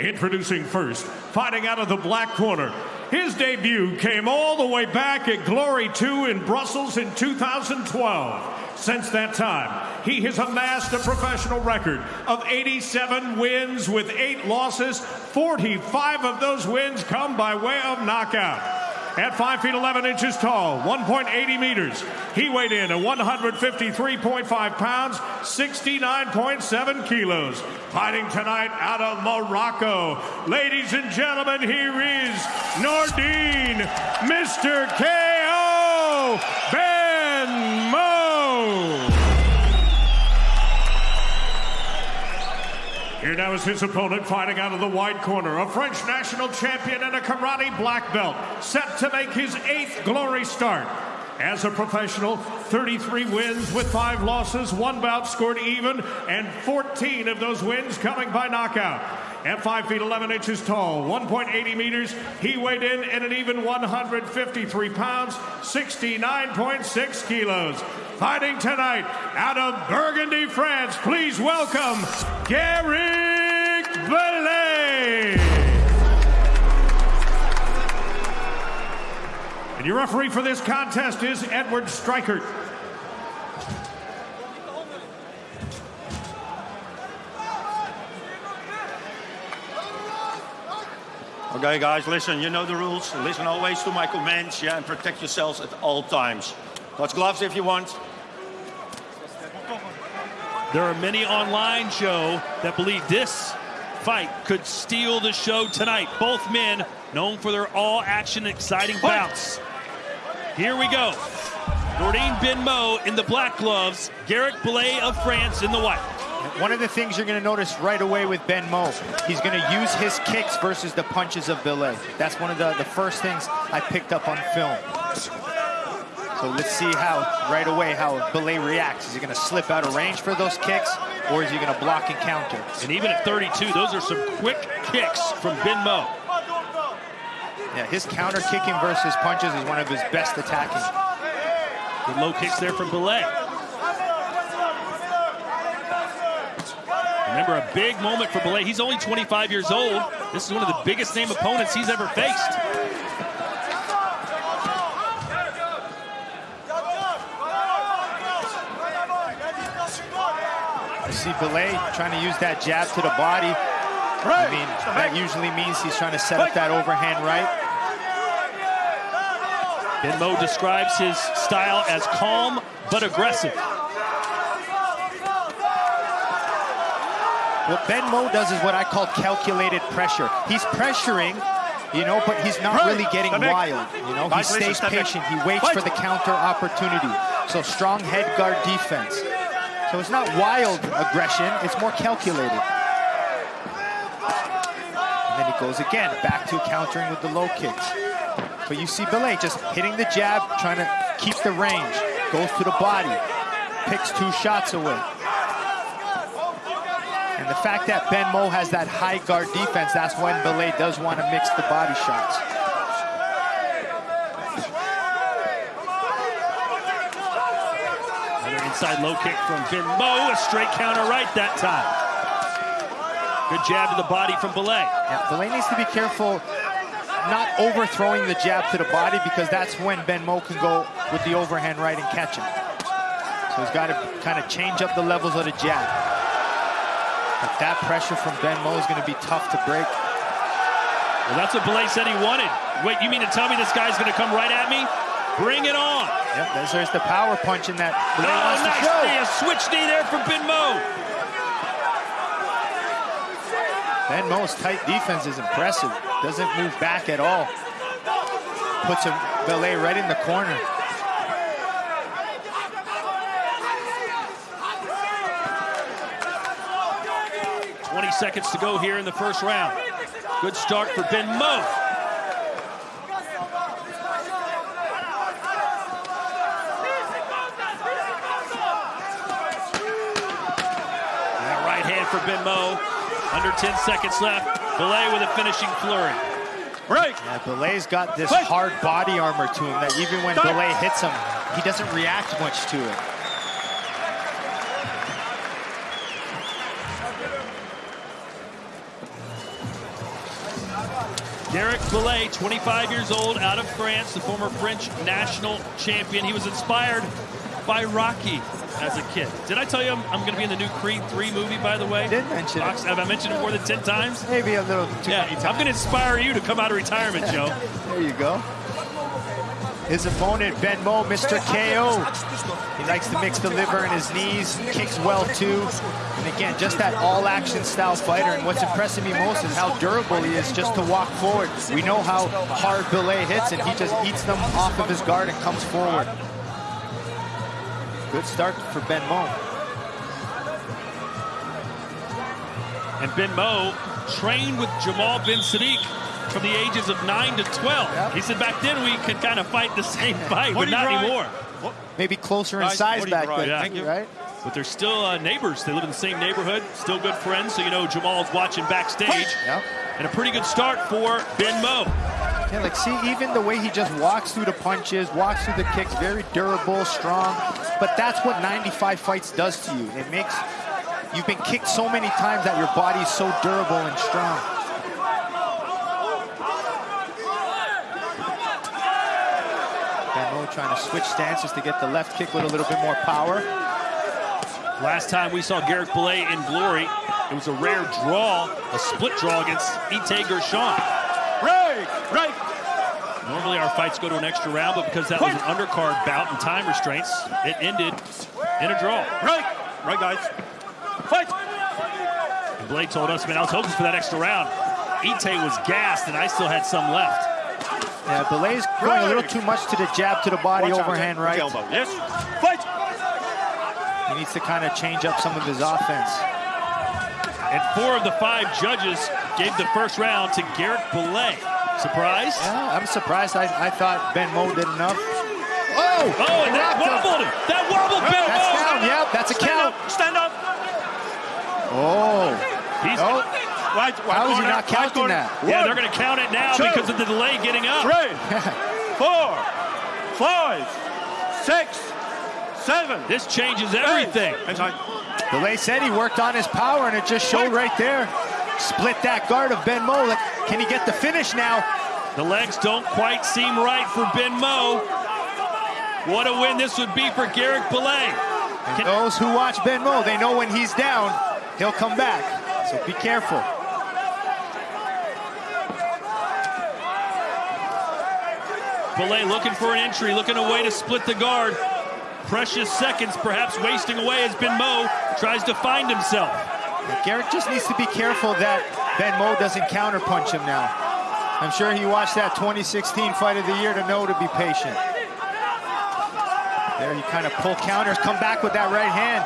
Introducing first, fighting out of the black corner. His debut came all the way back at Glory 2 in Brussels in 2012. Since that time, he has amassed a professional record of 87 wins with eight losses. 45 of those wins come by way of knockout. At 5 feet 11 inches tall, 1.80 meters, he weighed in at 153.5 pounds, 69.7 kilos. Fighting tonight out of Morocco. Ladies and gentlemen, here is Nordine, Mr. KO, Ben Mo. Here now is his opponent fighting out of the wide corner, a French national champion and a karate black belt, set to make his eighth glory start. As a professional, 33 wins with five losses, one bout scored even, and 14 of those wins coming by knockout. At 5 feet 11 inches tall, 1.80 meters, he weighed in at an even 153 pounds, 69.6 kilos. Fighting tonight out of Burgundy, France, please welcome Garrick Belay. And your referee for this contest is Edward Strikert. Okay, guys, listen, you know the rules. Listen always to my commands, yeah, and protect yourselves at all times. Touch gloves if you want. There are many online, Joe, that believe this fight could steal the show tonight. Both men known for their all-action, exciting bouts. Here we go. Nordine Ben Mo in the black gloves, Garrick Blay of France in the white. One of the things you're going to notice right away with Ben Mo, he's going to use his kicks versus the punches of Belay. That's one of the, the first things I picked up on film. So let's see how, right away, how Belay reacts. Is he going to slip out of range for those kicks, or is he going to block and counter? And even at 32, those are some quick kicks from Ben Mo. Yeah, his counter kicking versus punches is one of his best attacking. Good low kicks there from Belay. Remember, a big moment for Belay. He's only 25 years old. This is one of the biggest name opponents he's ever faced. You see Belay trying to use that jab to the body. I mean, that usually means he's trying to set up that overhand right. Ben Mo describes his style as calm but aggressive. What Ben Mo does is what I call calculated pressure. He's pressuring, you know, but he's not really getting wild. You know, he stays patient. He waits for the counter opportunity. So strong head guard defense. So it's not wild aggression, it's more calculated. And then he goes again, back to countering with the low kicks. But you see Belay just hitting the jab, trying to keep the range. Goes to the body, picks two shots away. The fact that Ben Mo has that high guard defense, that's when Belay does want to mix the body shots. Another inside low kick from Ben Mo, a straight counter right that time. Good jab to the body from Belay. Yeah, Belay needs to be careful not overthrowing the jab to the body because that's when Ben Mo can go with the overhand right and catch him. So he's got to kind of change up the levels of the jab. But that pressure from Ben Mo is going to be tough to break. Well, that's what Belay said he wanted. Wait, you mean to tell me this guy's going to come right at me? Bring it on. Yep, there's, there's the power punch in that oh, nice knee, a switch knee there from Ben Mo. Ben Mo's tight defense is impressive. Doesn't move back at all. Puts a Belay right in the corner. Seconds to go here in the first round. Good start for Ben Mo. That right hand for Ben Mo. Under 10 seconds left. Belay with a finishing flurry. Right. Yeah, Belay's got this hard body armor to him that even when Belay hits him, he doesn't react much to it. Derek Belay, 25 years old, out of France, the former French national champion. He was inspired by Rocky as a kid. Did I tell you I'm, I'm going to be in the new Creed 3 movie, by the way? Did mention it. Have I mentioned it more than 10 times? Maybe a little too Yeah, many times. I'm going to inspire you to come out of retirement, Joe. There you go. His opponent, Ben Mo, Mr. KO. He likes to mix the liver and his knees, kicks well too. And again, just that all-action style fighter. And what's impressing me most is how durable he is just to walk forward. We know how hard Belay hits, and he just eats them off of his guard and comes forward. Good start for Ben Mo. And Ben Mo trained with Jamal Ben Saddik from the ages of 9 to 12. Yep. He said back then we could kind of fight the same fight, but What do you not write? anymore. Maybe closer in Guys, size what do you back then, Yeah. Thank you. right? But they're still uh, neighbors. They live in the same neighborhood, still good friends. So you know Jamal's watching backstage. Yep. And a pretty good start for Ben Mo. Yeah, like see, even the way he just walks through the punches, walks through the kicks, very durable, strong. But that's what 95 fights does to you. It makes you've been kicked so many times that your body's so durable and strong. Ben Mo trying to switch stances to get the left kick with a little bit more power. Last time we saw Garrick Belay in glory, it was a rare draw, a split draw against Itay Gershon. Right, right. Normally our fights go to an extra round, but because that was an undercard bout and time restraints, it ended in a draw. Right, right, guys. Fight. And Blake told us, man, I was hoping for that extra round. Ite was gassed, and I still had some left. Uh, yeah, Belay's going a little too much to the jab to the body, Watch overhand Jack. right. Elbow. Yes. Fight. He needs to kind of change up some of his offense. And four of the five judges gave the first round to Garrett Belay. Surprised? Yeah, I'm surprised. I, I thought Ben Mo did enough. Oh! Oh, and that wobbled him. That wobbled Ben That's down. Yep, that's a Stand count. up. Stand up. Oh. He's, Oh, Right. right How is he not counting that? yeah, One, they're going to count it now two, because of the delay getting up. Three, four, five, six, seven. This changes everything. eight. Inside. Said he worked on his power, and it just showed right there. Split that guard of Ben Mo. Can he get the finish now? The legs don't quite seem right for Ben Mo. What a win this would be for Garrick Belay. And those who watch Ben Mo, they know when he's down, he'll come back. So be careful. Belay looking for an entry, looking a way to split the guard. Precious seconds perhaps wasting away as Ben Mo tries to find himself. Garrett just needs to be careful that Ben Mo doesn't counterpunch him now. I'm sure he watched that 2016 fight of the year to know to be patient. There he kind of pull counters, come back with that right hand.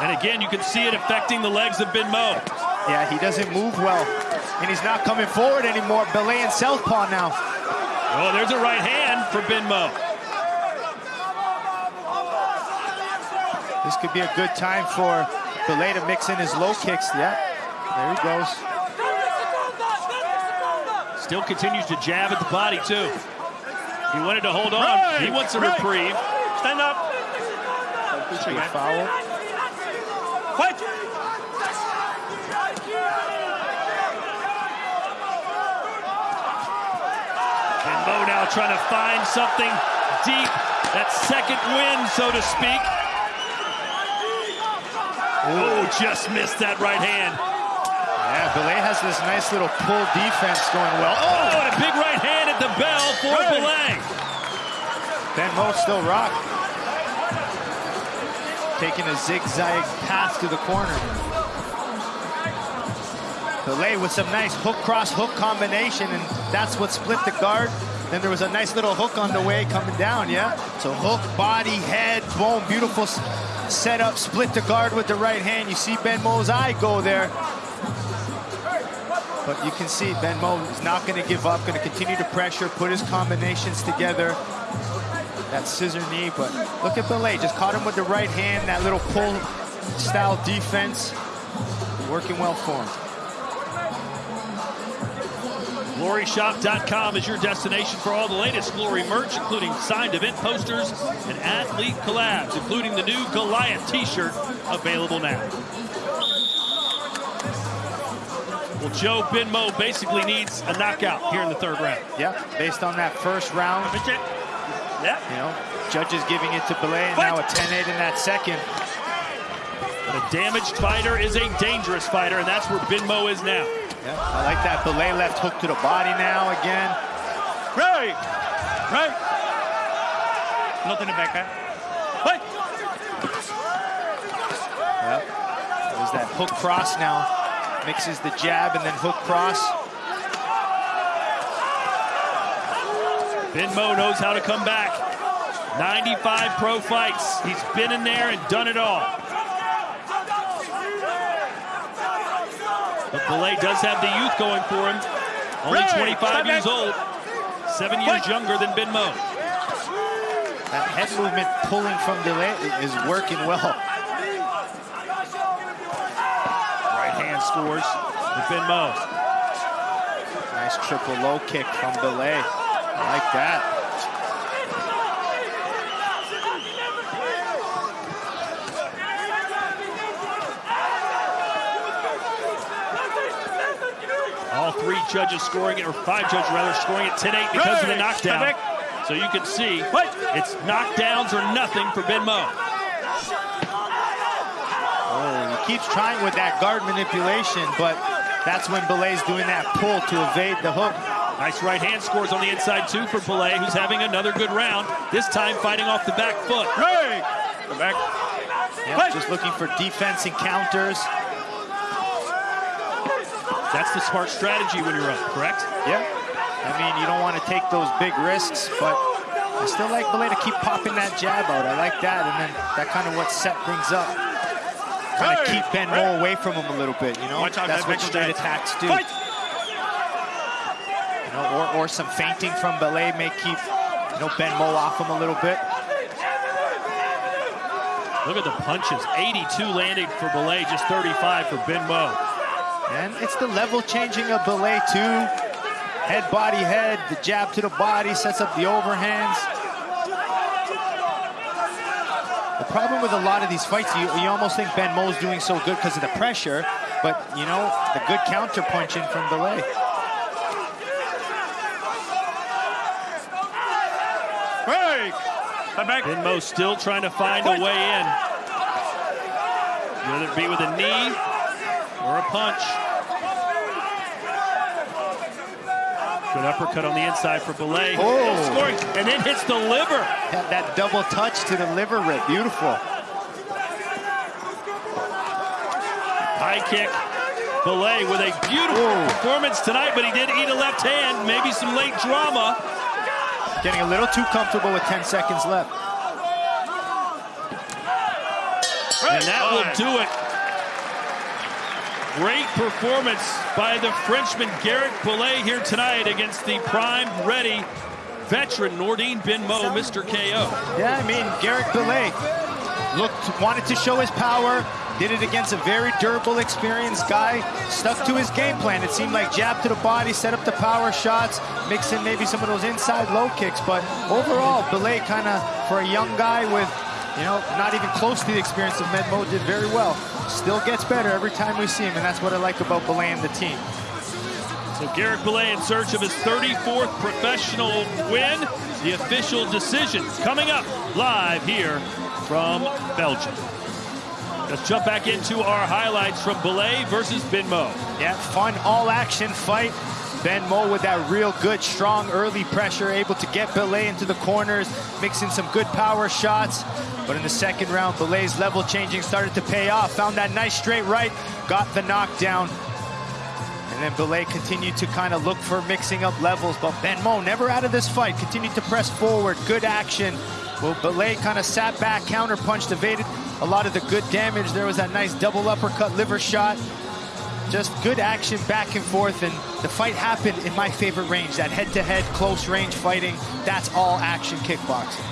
And again, you can see it affecting the legs of Ben Mo. Yeah, he doesn't move well. And he's not coming forward anymore. Belay and Southpaw now. Oh, there's a right hand for Ben Mo. This could be a good time for Belay to mix in his low kicks. Yeah, there he goes. Still continues to jab at the body, too. He wanted to hold on. Right, He wants a right. reprieve. Stand up. Good foul. Fight. And Mo now trying to find something deep. That second win, so to speak. Oh, just missed that right hand. Yeah, Belay has this nice little pull defense going well. Oh, and a big right hand at the bell for Right. Belay. Ben Mo still rock. Taking a zigzag path to the corner. Belay with some nice hook cross hook combination, and that's what split the guard. Then there was a nice little hook on the way coming down, yeah? So hook, body, head, boom, beautiful setup, split the guard with the right hand. You see Ben Mo's eye go there. But you can see Ben Mo is not going to give up, going to continue to pressure, put his combinations together. That scissor knee, but look at Belay, just caught him with the right hand, that little pull style defense, working well for him. GloryShop.com is your destination for all the latest Glory merch, including signed event posters and athlete collabs, including the new Goliath t-shirt available now. Well, Joe Benmo basically needs a knockout here in the third round. Yeah, based on that first round, Yeah. you know, judges giving it to Belay, and now a 10-8 in that second. But a damaged fighter is a dangerous fighter, and that's where Binmo is now. Yeah, I like that Belay left hook to the body now again. Right. Right. Not in the backhand. Right. Yep. There's that hook cross now. Mixes the jab and then hook cross. Binmo knows how to come back. 95 pro fights. He's been in there and done it all. Belay does have the youth going for him. Only Ray, 25 years back. old. Seven years younger than Benmo. That head movement pulling from Belay is working well. Right hand scores with Benmo. Nice triple low kick from Belay. I like that. Three judges scoring it, or five judges rather, scoring it 10-8 because of the knockdown. So you can see it's knockdowns or nothing for Benmo. Oh, he keeps trying with that guard manipulation, but that's when Belay's doing that pull to evade the hook. Nice right hand scores on the inside too for Belay, who's having another good round. This time fighting off the back foot. Right. The back. Yep, just looking for defense and counters. That's the smart strategy when you're up, correct? Yeah. I mean, you don't want to take those big risks, but I still like Belay to keep popping that jab out. I like that, and then that kind of what set things up. Kind of Hey, keep Ben Mo away from him a little bit, you know? Watch That's what straight attacks do. Fight. You know, or, or some fainting from Belay may keep, you know, Ben Mo off him a little bit. Look at the punches. 82 landing for Belay, just 35 for Benmo. And it's the level changing of Belay too. Head, body, head, the jab to the body, sets up the overhands. The problem with a lot of these fights, you, you almost think Ben Mo's doing so good because of the pressure, but you know, the good counter punching from Belay. Right. The back. Benmo still trying to find a way in. Whether it be with a knee or a punch. Good uppercut on the inside for Belay. Oh. Scoring, and then hits the liver. That, that double touch to the liver rip, beautiful. High kick. Belay with a beautiful Whoa. performance tonight, but he did eat a left hand. Maybe some late drama. Getting a little too comfortable with 10 seconds left. And that will do it. Great performance by the Frenchman Garrett Belay here tonight against the prime ready veteran Nordine Benmo, Mr. KO. Yeah, I mean, Garrick Belay looked, wanted to show his power, did it against a very durable, experienced guy, stuck to his game plan. It seemed like jab to the body, set up the power shots, mix in maybe some of those inside low kicks, but overall, Belay kind of, for a young guy with, you know, not even close to the experience of Medmo, did very well. Still gets better every time we see him, and that's what I like about Belay and the team. So Garrett Belay in search of his 34th professional win. The official decision coming up live here from Belgium. Let's jump back into our highlights from Belay versus Binmo. Yeah, fun all-action fight. Ben Mo with that real good, strong early pressure, able to get Belay into the corners, mixing some good power shots. But in the second round, Belay's level changing started to pay off. Found that nice straight right, got the knockdown. And then Belay continued to kind of look for mixing up levels. But Ben Mo never out of this fight, continued to press forward, good action. Well, Belay kind of sat back, counterpunched, evaded a lot of the good damage. There was that nice double uppercut liver shot just good action back and forth and the fight happened in my favorite range that head-to-head close range fighting that's all action kickboxing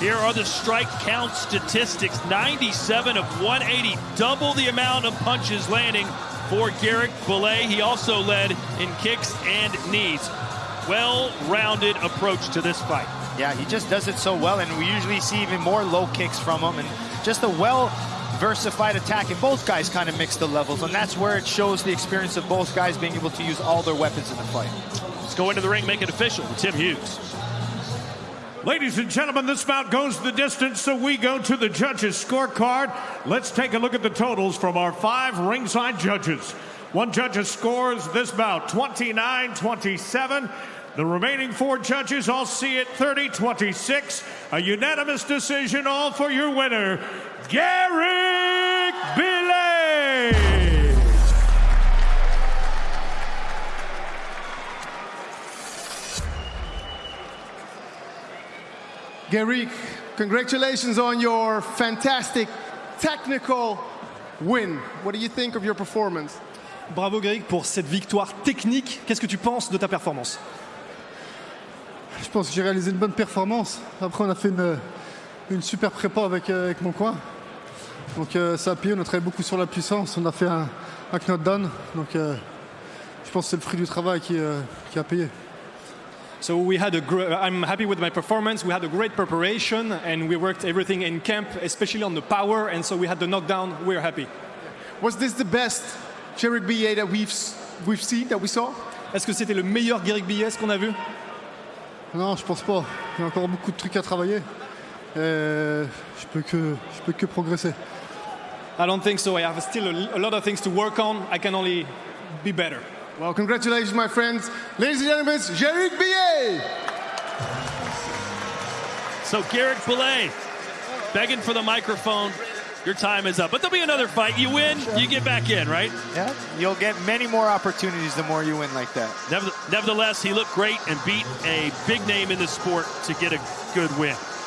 Here are the strike count statistics 97 of 180, double the amount of punches landing for Garrett Belay. He also led in kicks and knees. Well rounded approach to this fight. yeah he just does it so well and we usually see even more low kicks from him and just a well diversified attack, and both guys kind of mix the levels, and that's where it shows the experience of both guys being able to use all their weapons in the fight. Let's go into the ring, make it official with Tim Hughes. Ladies and gentlemen, this bout goes the distance, so we go to the judges' scorecard. Let's take a look at the totals from our five ringside judges. One judge scores this bout 29 27. The remaining four judges all see it 30 26. A unanimous decision, all for your winner, Garrick Billet. Garrick, congratulations on your fantastic technical win. What do you think of your performance? Bravo Greg pour cette victoire technique. Qu'est-ce que tu penses de ta performance? Je pense que j'ai réalisé une bonne performance. Après, on a fait une, une super prépa avec, euh, avec mon coin. Donc euh, ça a payé, on a travaillé beaucoup sur la puissance, on a fait un, un knockdown. Donc euh, je pense que c'est le fruit du travail qui, euh, qui a payé. So we had a gr- I'm happy with my performance. We had a great preparation and we worked everything in camp, especially on the power. And so we had the knockdown. We're happy. Was this the best Jarek BA that we've, we've seen, that we saw? Est-ce que c'était le meilleur Garrick BS qu'on a vu? Non, je pense pas. Il y a encore beaucoup de trucs à travailler. Et je peux que, je peux que progresser. I don't think so. I have still a, a lot of things to work on. I can only be better. Well, congratulations, my friends. Ladies and gentlemen, Jarek BA! So Garrett Belay begging for the microphone. Your time is up. But there'll be another fight. You win, you get back in, right? Yeah, you'll get many more opportunities the more you win like that. Nevertheless, he looked great and beat a big name in the sport to get a good win.